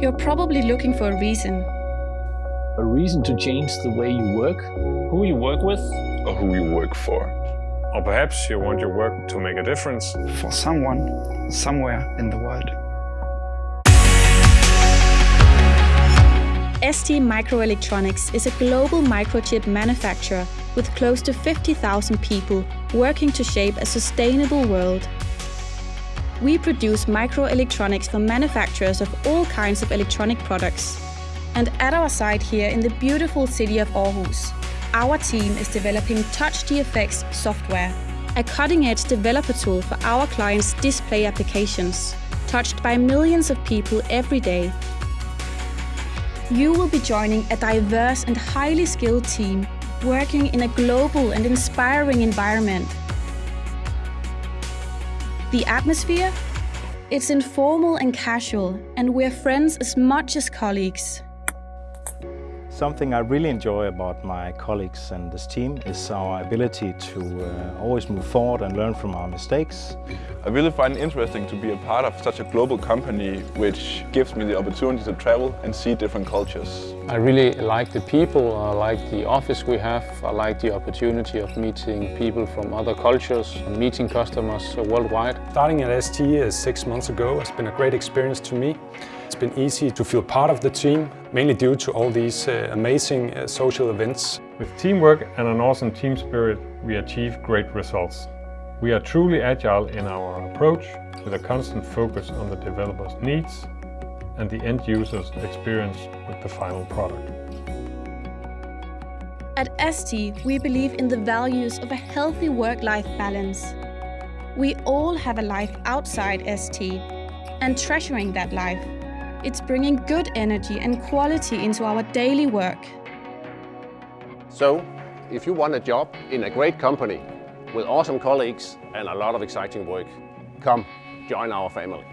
You're probably looking for a reason. A reason to change the way you work, who you work with, or who you work for. Or perhaps you want your work to make a difference. For someone, somewhere in the world. ST Microelectronics is a global microchip manufacturer with close to 50,000 people working to shape a sustainable world. We produce microelectronics for manufacturers of all kinds of electronic products. And at our site here in the beautiful city of Aarhus, our team is developing TouchGFX software, a cutting-edge developer tool for our clients' display applications, touched by millions of people every day. You will be joining a diverse and highly skilled team working in a global and inspiring environment the atmosphere? It's informal and casual, and we're friends as much as colleagues. Something I really enjoy about my colleagues and this team is our ability to uh, always move forward and learn from our mistakes. I really find it interesting to be a part of such a global company which gives me the opportunity to travel and see different cultures. I really like the people, I like the office we have, I like the opportunity of meeting people from other cultures and meeting customers worldwide. Starting at ST six months ago has been a great experience to me. It's been easy to feel part of the team, mainly due to all these uh, amazing uh, social events. With teamwork and an awesome team spirit, we achieve great results. We are truly agile in our approach, with a constant focus on the developer's needs and the end user's experience with the final product. At ST, we believe in the values of a healthy work-life balance. We all have a life outside ST, and treasuring that life it's bringing good energy and quality into our daily work. So, if you want a job in a great company with awesome colleagues and a lot of exciting work, come join our family.